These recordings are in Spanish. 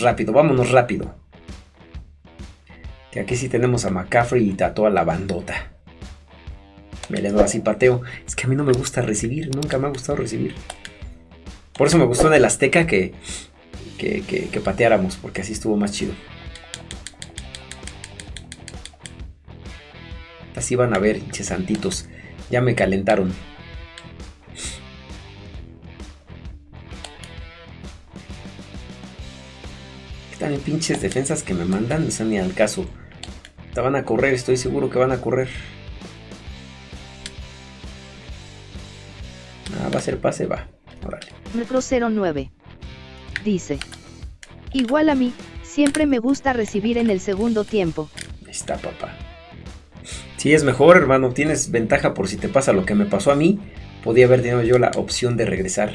Rápido, vámonos rápido. Que aquí sí tenemos a McCaffrey y a toda la bandota. Me le doy así pateo. Es que a mí no me gusta recibir, nunca me ha gustado recibir. Por eso me gustó en el Azteca que, que, que pateáramos, porque así estuvo más chido. Así van a ver, hinches santitos. Ya me calentaron. Están pinches defensas que me mandan, no son ni al caso. Te van a correr, estoy seguro que van a correr. Ah, va a ser pase, va. Órale. Metro 09. Dice. Igual a mí, siempre me gusta recibir en el segundo tiempo. Ahí está, papá. Si es mejor, hermano, tienes ventaja por si te pasa lo que me pasó a mí. Podía haber tenido yo la opción de regresar.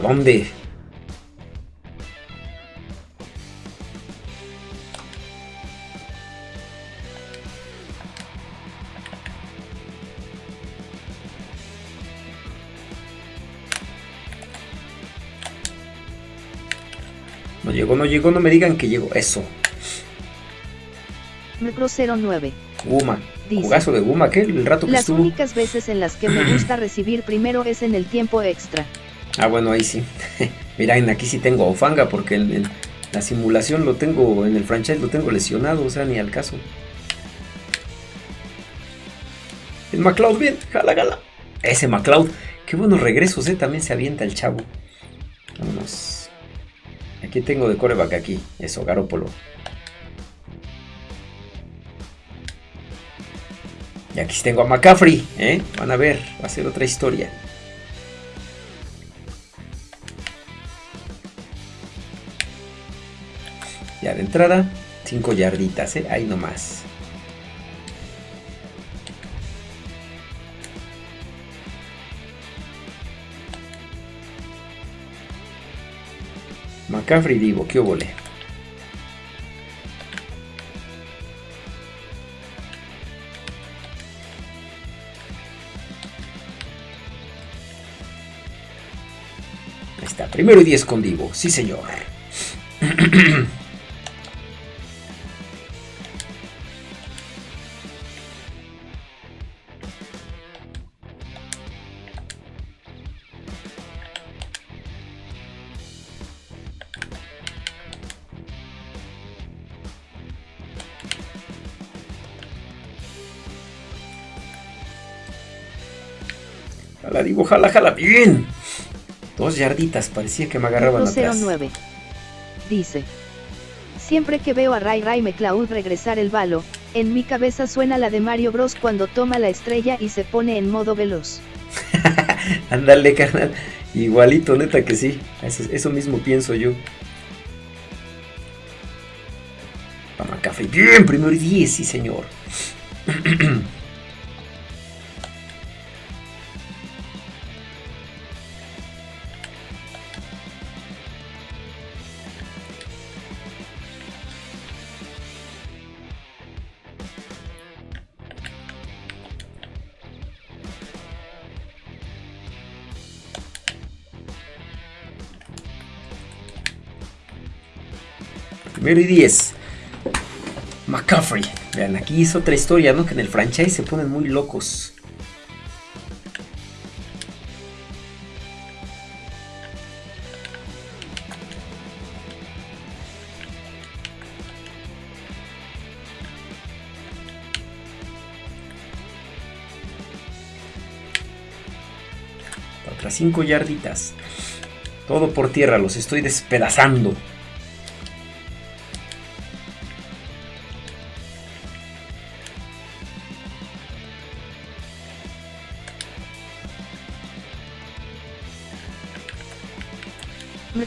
¿Dónde, papá? ¿Dónde? No llegó, no llegó, no me digan que llegó. Eso. Metro 09. Guma. Dice. Jugazo de Guma, ¿qué? El rato que Las estuvo. únicas veces en las que me gusta recibir primero es en el tiempo extra. Ah, bueno, ahí sí. Miren, aquí sí tengo a Ofanga porque en la simulación lo tengo, en el franchise lo tengo lesionado, o sea, ni al caso. El McLeod, bien, jala, jala. Ese McLeod, qué buenos regresos, eh, también se avienta el chavo. Vámonos. Aquí tengo de coreback aquí, eso, Garópolo. Y aquí tengo a McCaffrey, ¿eh? Van a ver, va a ser otra historia. Entrada, 5 yarditas, ¿eh? Ahí nomás. McCaffrey Divo, ¿qué óvole? Ahí está, primero y 10 con Divo, sí señor. Jala, Divo, jala, jala, bien. Dos yarditas, parecía que me agarraban atrás. 09. Dice. Siempre que veo a Ray Ray McLeod regresar el balo, en mi cabeza suena la de Mario Bros cuando toma la estrella y se pone en modo veloz. Ándale, carnal. Igualito, neta que sí. Eso, eso mismo pienso yo. A McCaffrey. Bien, primero y 10, sí, señor. Y 10. McCaffrey. Vean, aquí es otra historia, ¿no? Que en el franchise se ponen muy locos. Otras 5 yarditas. Todo por tierra, los estoy despedazando.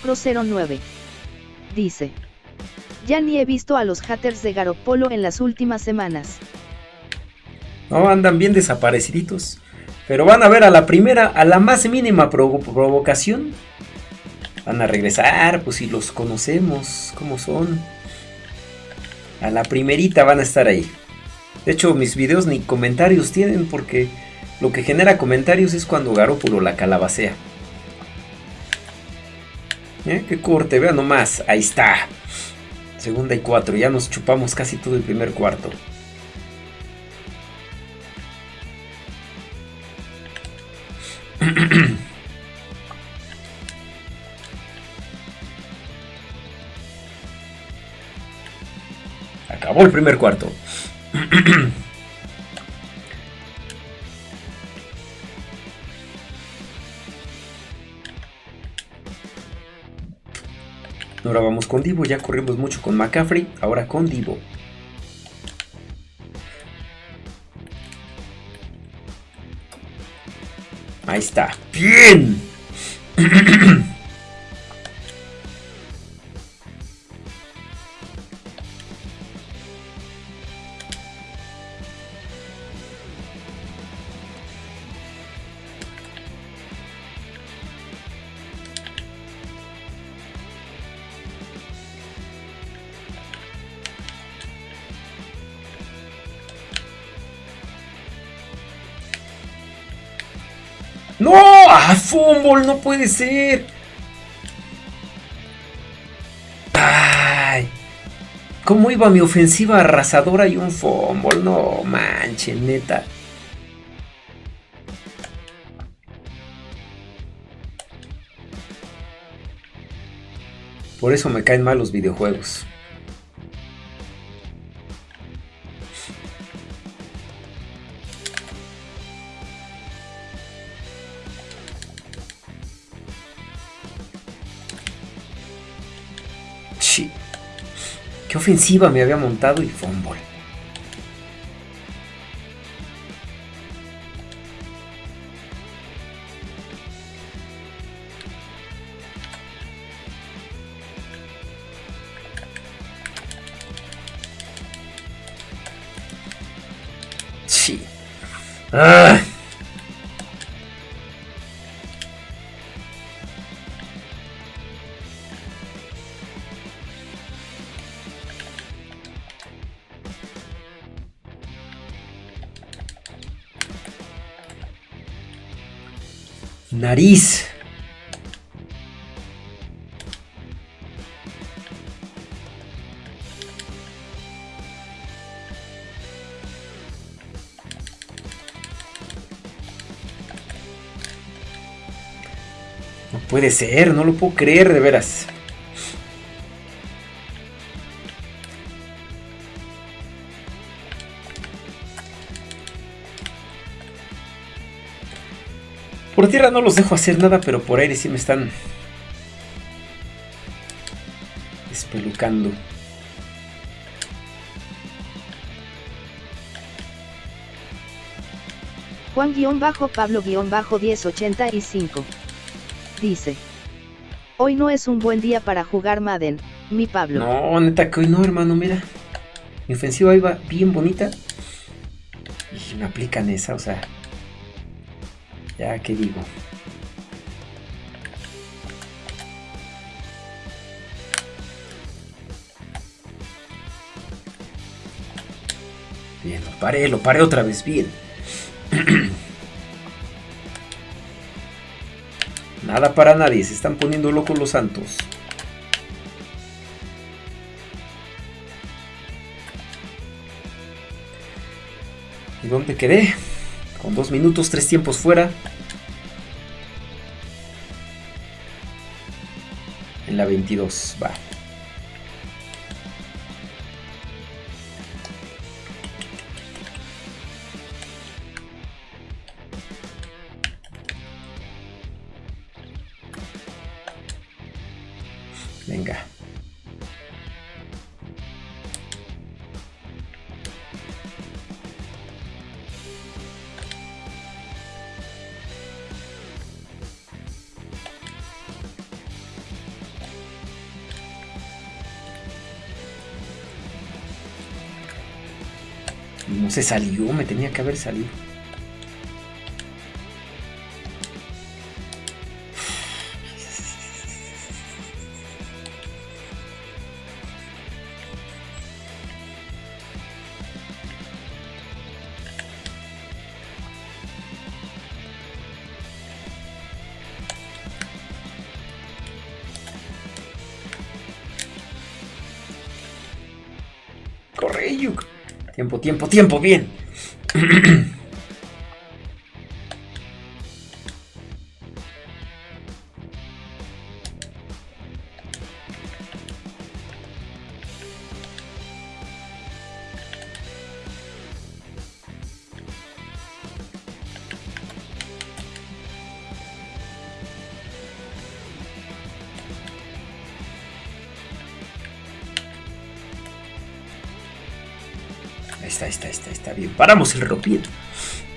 Metro 09. Dice. Ya ni he visto a los haters de Garopolo en las últimas semanas. No, andan bien desapareciditos. Pero van a ver a la primera, a la más mínima provo- provocación. Van a regresar, pues si los conocemos, cómo son. A la primerita van a estar ahí. De hecho, mis videos ni comentarios tienen porque lo que genera comentarios es cuando Garópolo la calabacea. ¿Eh? ¡Qué corte! Vean nomás. Ahí está. Segunda y cuatro. Ya nos chupamos casi todo el primer cuarto. Acabó el primer cuarto. Ahora vamos con Divo, ya corrimos mucho con McCaffrey, ahora con Divo. Ahí está. ¡Bien! ¡No! ¡Ah, fútbol! ¡No puede ser! ¡Ay! ¿Cómo iba mi ofensiva arrasadora y un fumble? No manches, neta. Por eso me caen mal los videojuegos. Ofensiva me había montado y fumble? Sí. Ah. No puede ser, no lo puedo creer de veras. Por tierra no los dejo hacer nada, pero por aire sí me están espelucando. Juan-Pablo-1085 dice: Hoy no es un buen día para jugar Madden, mi Pablo. No, neta que hoy no, hermano, mira. Mi ofensiva iba bien bonita. Y me aplican esa, o sea. Ya, ¿qué digo? Bien, lo paré, lo paré otra vez, bien. Nada para nadie, se están poniendo locos los santos. ¿Y dónde quedé? Dos minutos, tres tiempos fuera. En la 22, va. Venga. Se salió, me tenía que haber salido. Tiempo, tiempo, bien. está, está, está, está bien. Paramos el ropiero.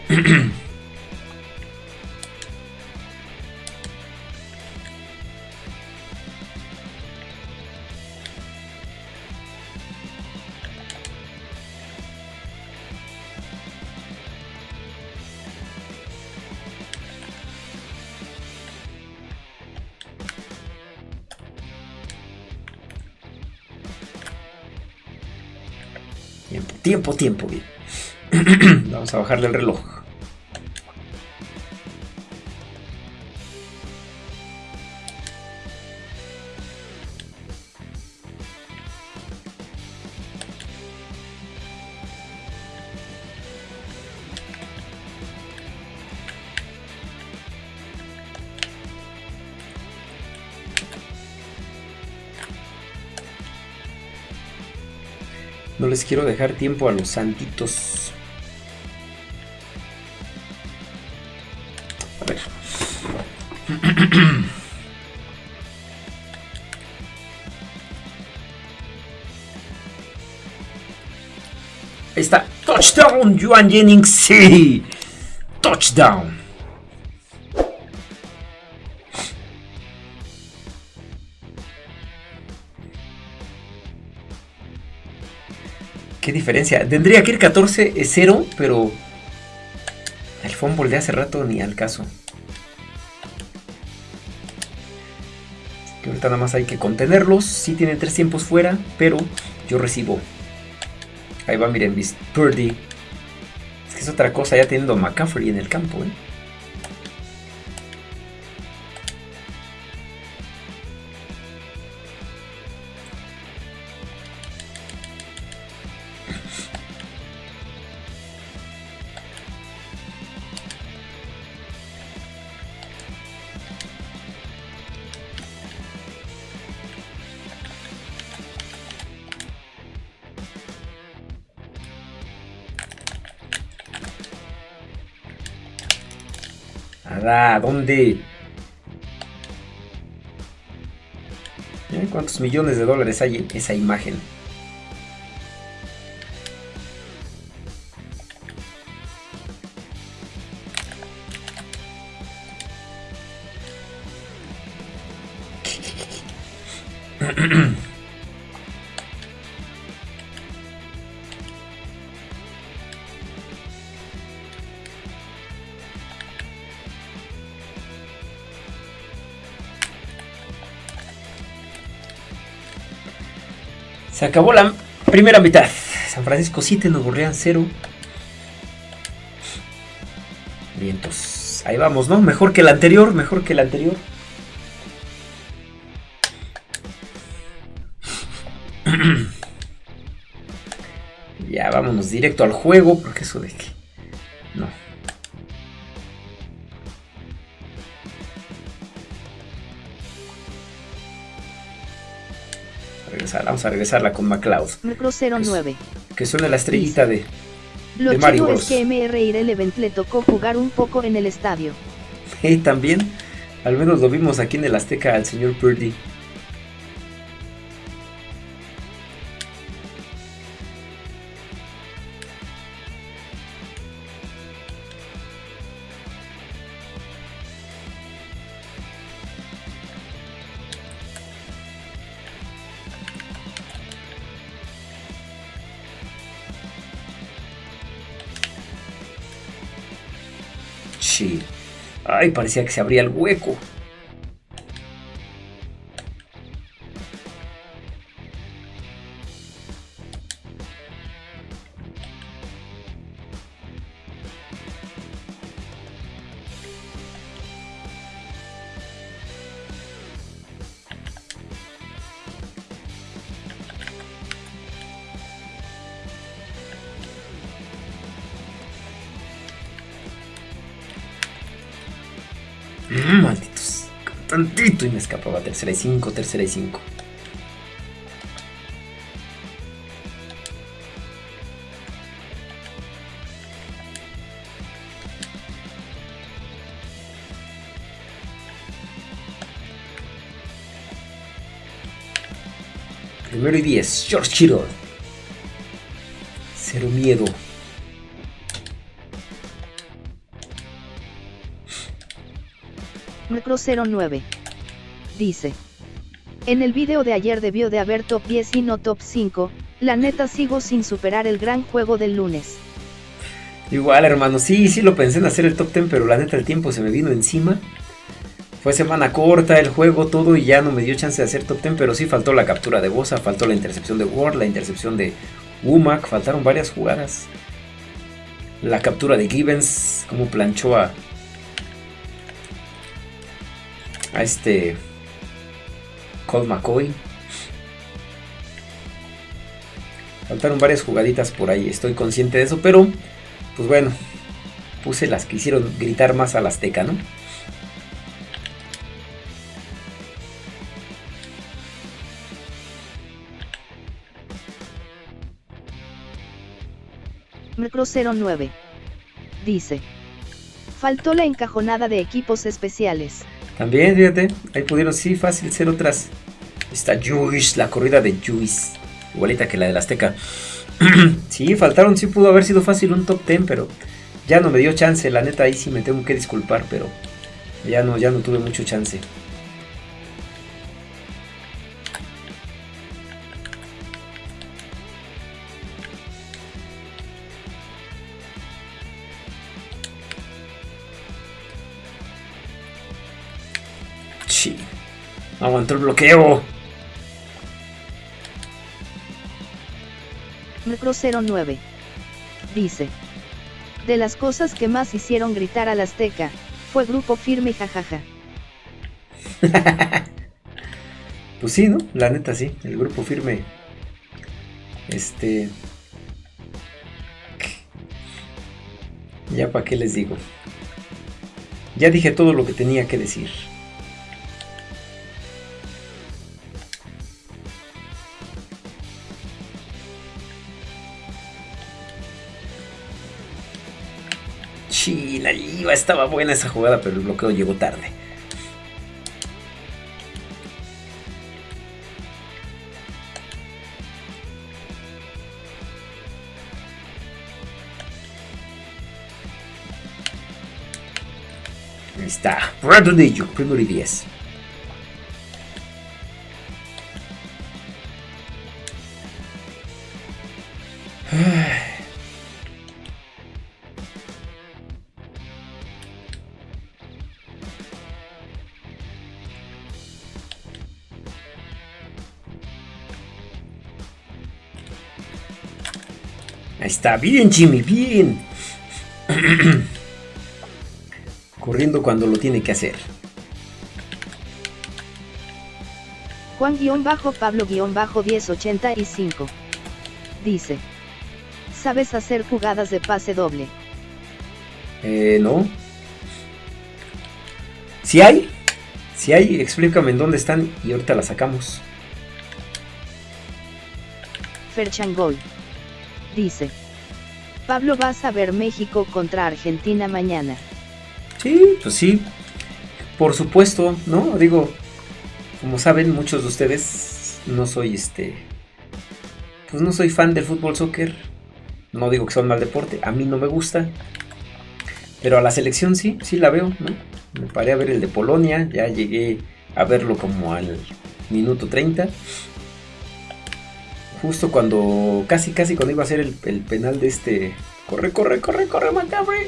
Tiempo, tiempo, bien. Vamos a bajarle el reloj. No les quiero dejar tiempo a los santitos. A ver. Está. Touchdown, Juan Jennings. Sí. Touchdown. Tendría que ir 14-0, pero el fumble de hace rato ni al caso. Que ahorita nada más hay que contenerlos. Sí tienen tres tiempos fuera, pero yo recibo. Ahí va, miren, mis Purdy. Es que es otra cosa ya teniendo a McCaffrey en el campo, ¿eh? ¿Dónde? Miren cuántos millones de dólares hay en esa imagen. Se acabó la primera mitad. San Francisco 7, Nuevo Orleans 0. Vientos. Ahí vamos, ¿no? Mejor que el anterior, mejor que el anterior. ya vámonos directo al juego, porque eso de que... regresar, vamos a regresarla con McLeod. Micro 09. Que suene la estrellita de, Lo de Mario Bros. es que MR Irrelevant le tocó jugar un poco en el estadio. Y también, al menos lo vimos aquí en el Azteca al señor Purdy. Ay, parecía que se abría el hueco. Y me escapaba. Tercera y cinco, tercera y cinco. Primero y diez. George Kittle. Cero miedo. Micro 09. Dice. En el video de ayer debió de haber top 10 y no top 5, la neta sigo sin superar el gran juego del lunes. Igual hermano, sí, sí lo pensé en hacer el top 10, pero la neta el tiempo se me vino encima. Fue semana corta el juego, todo y ya no me dio chance de hacer top 10, pero sí faltó la captura de Bosa, faltó la intercepción de Ward, la intercepción de Umac, faltaron varias jugadas. La captura de Gibbons, como planchó a, a este Colt McCoy. Faltaron varias jugaditas por ahí, estoy consciente de eso, pero pues bueno, puse las que hicieron gritar más al Azteca, ¿no? Micro 09. Dice. Faltó la encajonada de equipos especiales. También, fíjate, ahí pudieron, sí, fácil ser otras. Está Juice, la corrida de Juice. Igualita que la del Azteca. sí, faltaron, sí pudo haber sido fácil un top 10, pero ya no me dio chance. La neta, ahí sí me tengo que disculpar, pero ya no, ya no tuve mucho chance. El bloqueo. Micro 09. Dice. De las cosas que más hicieron gritar al Azteca, fue grupo firme jajaja. pues sí, ¿no? La neta sí, el grupo firme. Este... Ya para qué les digo. Ya dije todo lo que tenía que decir. Iba, estaba buena esa jugada, pero el bloqueo llegó tarde. Ahí está, Brandon primero y 10. Está, bien Jimmy, bien. Corriendo cuando lo tiene que hacer. Juan-Pablo-1085. Dice. ¿Sabes hacer jugadas de pase doble? Eh, no. Si hay, si hay, explícame en dónde están y ahorita las sacamos. Ferchangol. Dice. Pablo vas a ver México contra Argentina mañana. Sí, pues sí. Por supuesto, ¿no? Digo, como saben muchos de ustedes, no soy este... Pues no soy fan del fútbol soccer. No digo que sea un mal deporte, a mí no me gusta. Pero a la selección sí, sí la veo, ¿no? Me paré a ver el de Polonia, ya llegué a verlo como al minuto 30. Justo cuando, casi, casi cuando iba a ser el, el penal de este... Corre, corre, corre, corre, Montgomery.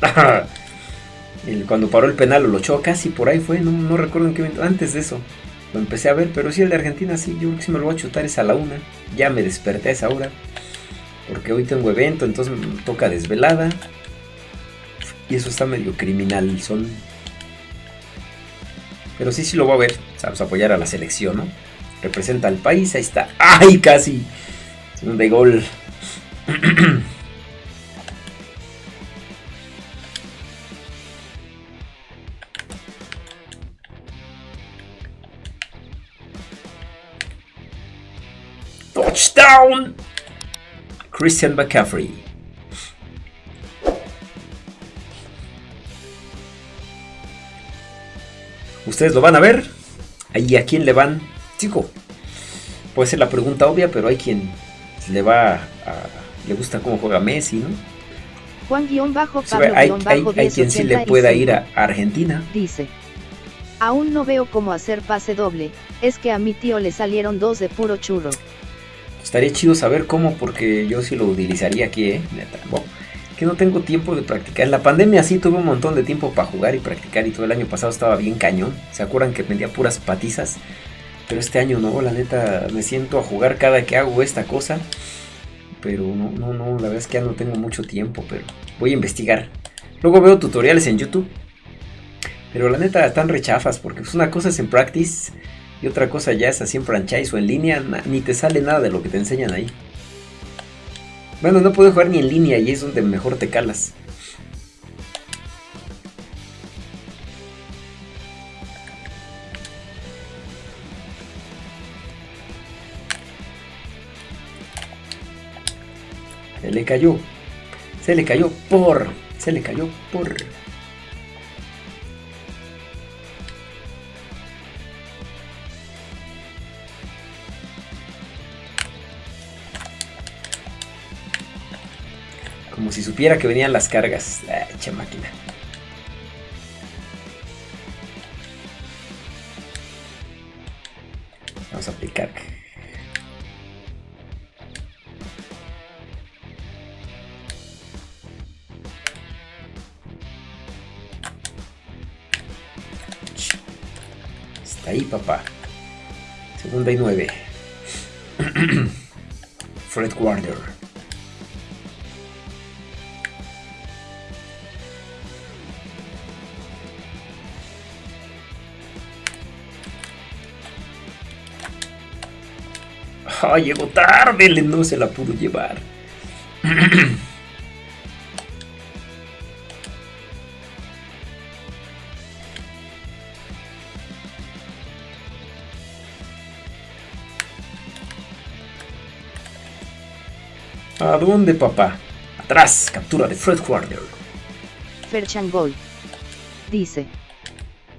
cuando paró el penal lo echó casi por ahí fue, no, no recuerdo en qué momento, antes de eso. Lo empecé a ver, pero sí el de Argentina sí, yo creo sí me lo voy a chutar es a la una. Ya me desperté a esa hora porque hoy tengo evento, entonces me toca desvelada. Y eso está medio criminal, son... Pero sí, sí lo voy a ver, vamos a apoyar a la selección, ¿no? Representa al país, ahí está. ¡Ay, casi! De gol. Touchdown! Christian McCaffrey. ¿Ustedes lo van a ver? ¿Y a quién le van? Chico, puede ser la pregunta obvia, pero hay quien le va a, le gusta cómo juega Messi, ¿no? Juan-Pablo hay, hay, hay quien sí le pueda ir a Argentina. Dice. Aún no veo cómo hacer pase doble, es que a mi tío le salieron dos de puro churro. Estaría chido saber cómo, porque yo sí lo utilizaría aquí, ¿eh? Neta. que no tengo tiempo de practicar. En la pandemia sí tuve un montón de tiempo para jugar y practicar y todo el año pasado estaba bien cañón. ¿Se acuerdan que vendía puras patizas? Pero este año no, la neta me siento a jugar cada que hago esta cosa. Pero no, no, no, la verdad es que ya no tengo mucho tiempo, pero voy a investigar. Luego veo tutoriales en YouTube pero la neta están rechafas porque pues, una cosa es en practice y otra cosa ya es así en franchise o en línea, ni te sale nada de lo que te enseñan ahí. Bueno, no puedo jugar ni en línea y es donde mejor te calas. Le cayó. Se le cayó por. Se le cayó por. Como si supiera que venían las cargas. Ah, echa máquina. 89. Fred Warner. Ah, llegó tarde, no se la pudo llevar. Dónde, papá? Atrás, captura de Fred Warner. Ferchangol. Dice.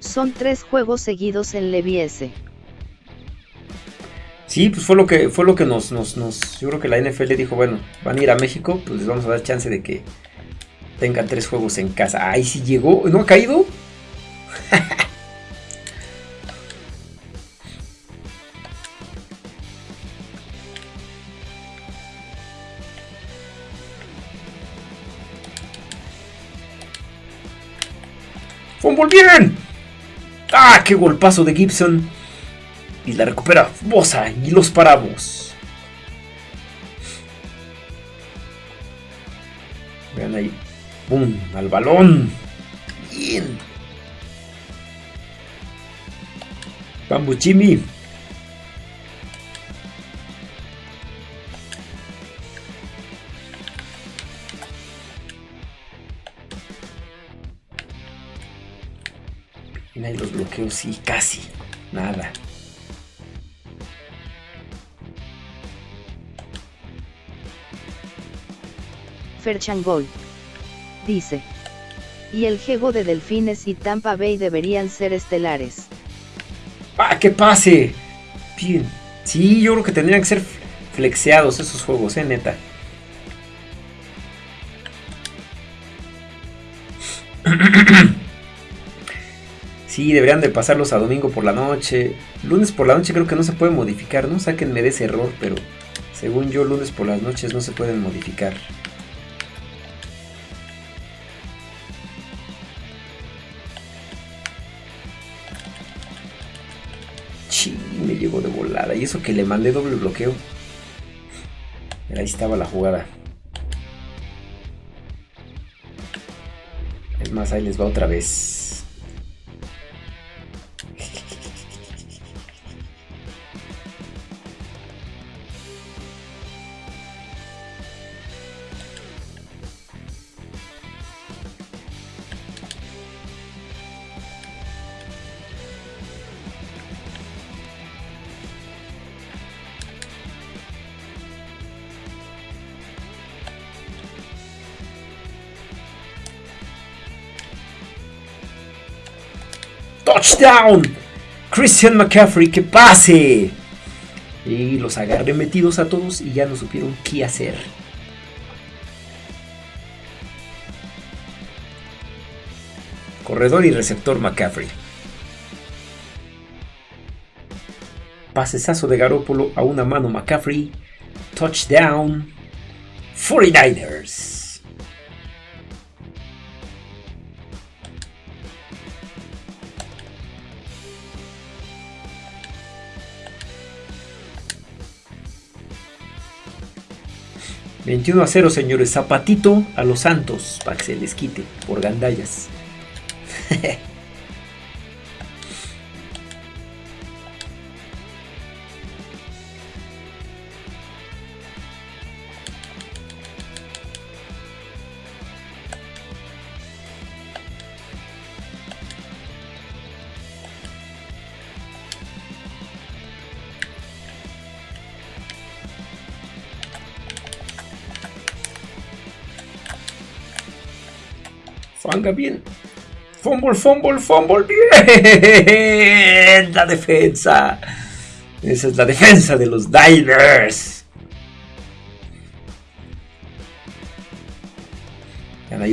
Son tres juegos seguidos en Leviese. Sí, pues fue lo que fue lo que nos, nos, nos, yo creo que la NFL dijo, bueno, van a ir a México, pues les vamos a dar chance de que tengan tres juegos en casa. Ay, si llegó, ¿no ha caído? ¡Fumble bien! ¡Ah, qué golpazo de Gibson! Y la recupera Bosa y los paramos. Vean ahí. ¡Pum! Al balón. Bien. Jimmy. Y ahí los bloqueos, sí, casi. Nada. Changol. Dice. Y el juego de Delfines y Tampa Bay deberían ser estelares. ¡Ah, que pase! Bien. Sí, yo creo que tendrían que ser flexeados esos juegos, eh, neta. Sí, deberían de pasarlos a domingo por la noche. Lunes por la noche creo que no se puede modificar, ¿no? Sáquenme de ese error, pero según yo lunes por las noches no se pueden modificar. me llegó de volada. Y eso que le mandé doble bloqueo. ahí estaba la jugada. Es más, ahí les va otra vez. Touchdown. Christian McCaffrey, que pase. Y los agarré metidos a todos y ya no supieron qué hacer. Corredor y receptor McCaffrey. Pasesazo de Garópolo a una mano McCaffrey. Touchdown. 49ers. 21 a 0, señores. Zapatito a los Santos para que se les quite por gandallas. Bien. Fumble, fumble, fumble. Bien. La defensa. Esa es la defensa de los Divers.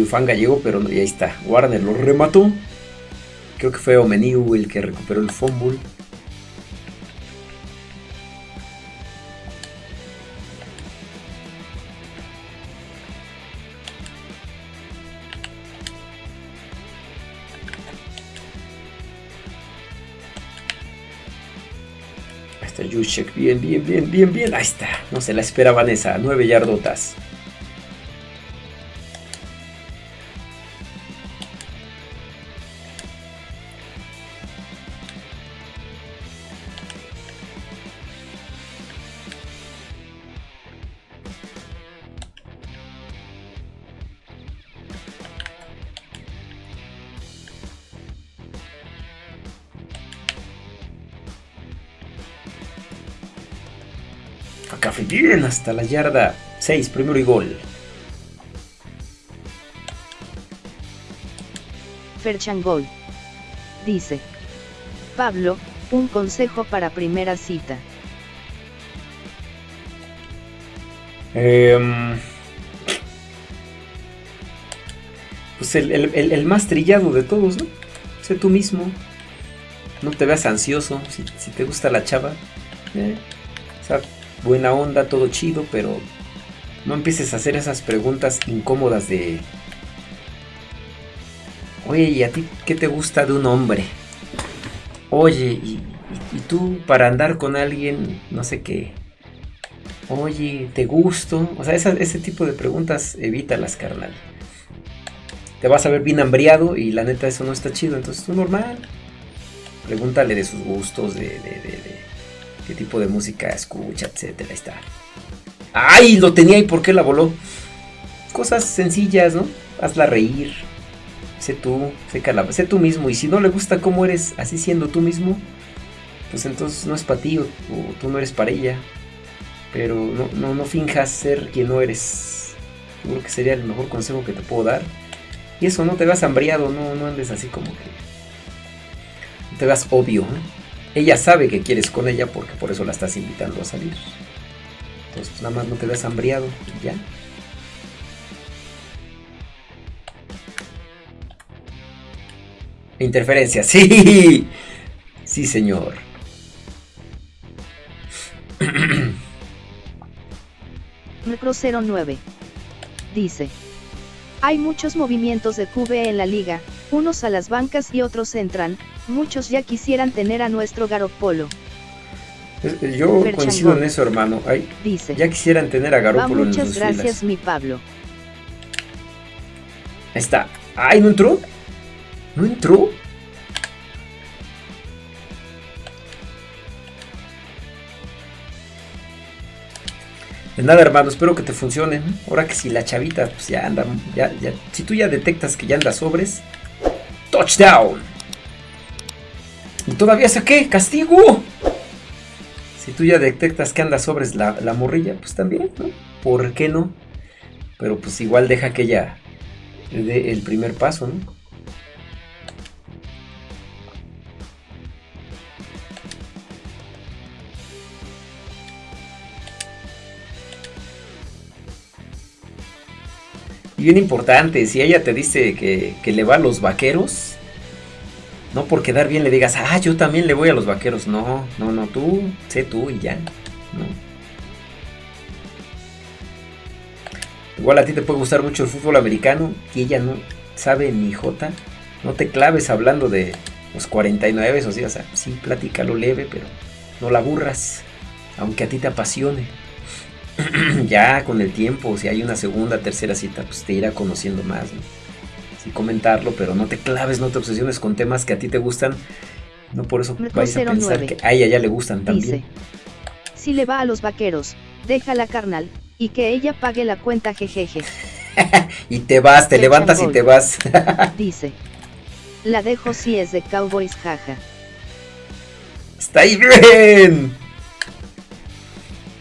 Fanga llegó, pero no, ahí está. Warner lo remató. Creo que fue Omeniu el que recuperó el fumble. Bien, bien, bien, bien, bien. Ahí está. No se la esperaban esa. Nueve yardotas. Hasta la yarda 6, primero y gol. Ferchangol. Dice. Pablo, un consejo para primera cita. Em, pues el, más trillado de todos, ¿no? Sé tú mismo. No te veas ansioso. Si, te gusta la chava. Eh, buena onda, todo chido, pero no empieces a hacer esas preguntas incómodas de... Oye, ¿y a ti qué te gusta de un hombre? Oye, ¿y, tú para andar con alguien, no sé qué? Oye, ¿te gusto? O sea, ese tipo de preguntas evítalas, carnal. Te vas a ver bien hambriado y la neta eso no está chido, entonces tú normal. Pregúntale de sus gustos, de qué tipo de música escucha, etcétera. Ahí está. ¡Ay! Lo tenía y por qué la voló. Cosas sencillas, ¿no? Hazla reír. Sé tú, sé, sé tú mismo. Y si no le gusta cómo eres así siendo tú mismo, pues entonces no es para ti o, tú no eres para ella. Pero no, no, no finjas ser quien no eres. Yo creo que sería el mejor consejo que te puedo dar. Y eso, no te veas hambriado, no, no andes así como que. No te veas obvio. ¿eh? Ella sabe que quieres con ella porque por eso la estás invitando a salir. Entonces, pues, nada más no te ves hambriado ya. Interferencia, sí. Sí, señor. Micro 09. Dice. Hay muchos movimientos de QB en la liga, unos a las bancas y otros entran, muchos ya quisieran tener a nuestro Garopolo. Yo coincido en eso, hermano. Dice, ya quisieran tener a Garopolo Muchas gracias, mi Pablo. Ahí está. ¡Ay, no entró! ¿No entró? De nada, hermano, espero que te funcione. Ahora que si la chavita pues ya anda, ya, ya, si tú ya detectas que ya anda sobres, touchdown. Y todavía saqué castigo. Si tú ya detectas que anda sobres la, la morrilla, pues también, ¿no? ¿Por qué no? Pero pues igual deja que ella dé el primer paso, ¿no? Y bien importante, si ella te dice que, que, le va a los vaqueros, no por quedar bien le digas, ah, yo también le voy a los vaqueros. No, no, no, tú, sé tú y ya. Igual a ti te puede gustar mucho el fútbol americano y ella no sabe ni jota. No te claves hablando de los 49, o sea, o sea, sí, platícalo leve, pero no la aburras, aunque a ti te apasione. ya con el tiempo, si hay una segunda, tercera cita, pues te irá conociendo más. ¿no? Y comentarlo, pero no te claves, no te obsesiones con temas que a ti te gustan. No por eso vayas a pensar que a ella ya le gustan también. Dice, si le va a los vaqueros, déjala carnal, y que ella pague la cuenta jejeje. y te vas, te levantas y te vas. dice, la dejo si es de Cowboys jaja. Está ahí bien.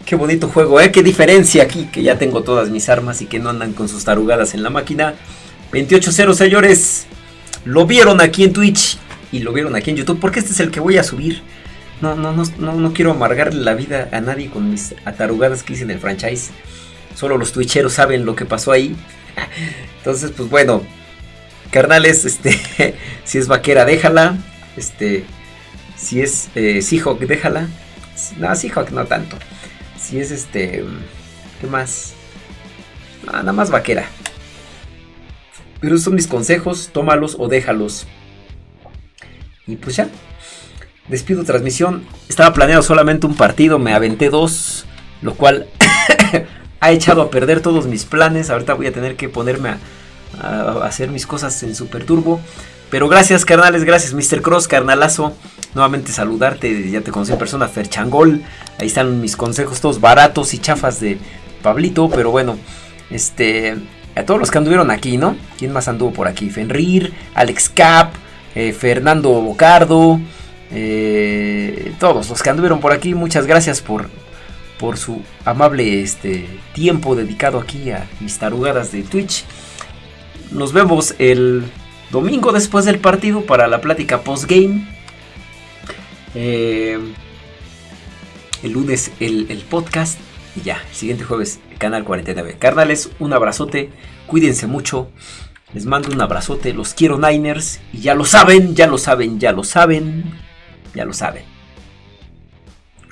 Qué bonito juego, ¿eh? Qué diferencia aquí, que ya tengo todas mis armas y que no andan con sus tarugadas en la máquina. 28-0, señores. Lo vieron aquí en Twitch y lo vieron aquí en YouTube. Porque este es el que voy a subir. No, no, no, no, no quiero amargarle la vida a nadie con mis atarugadas que hice en el franchise. Solo los twitcheros saben lo que pasó ahí. Entonces, pues bueno. Carnales, este. si es vaquera, déjala. Este. Si es eh, Seahawk, déjala. No, Seahawk no tanto. Si es este. ¿Qué más? nada más vaquera. Pero son mis consejos, tómalos o déjalos. Y pues ya. Despido transmisión. Estaba planeado solamente un partido, me aventé dos, lo cual ha echado a perder todos mis planes. Ahorita voy a tener que ponerme a, hacer mis cosas en Super Turbo. Pero gracias, carnales, gracias, Mr. Cross, carnalazo. Nuevamente saludarte, ya te conocí en persona, Ferchangol. Ahí están mis consejos todos baratos y chafas de Pablito, pero bueno, este, a todos los que anduvieron aquí, ¿no? ¿Quién más anduvo por aquí? Fenrir, Alex Cap, eh, Fernando Bocardo, eh, todos los que anduvieron por aquí, muchas gracias por, por su amable este, tiempo dedicado aquí a mis tarugadas de Twitch. Nos vemos el domingo después del partido para la plática post-game. Eh, el lunes el, el podcast. Y ya, siguiente jueves Canal 49. Carnales, un abrazote, cuídense mucho. Les mando un abrazote, los quiero Niners. Y ya lo saben, ya lo saben, ya lo saben, ya lo saben.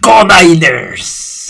¡Go Niners!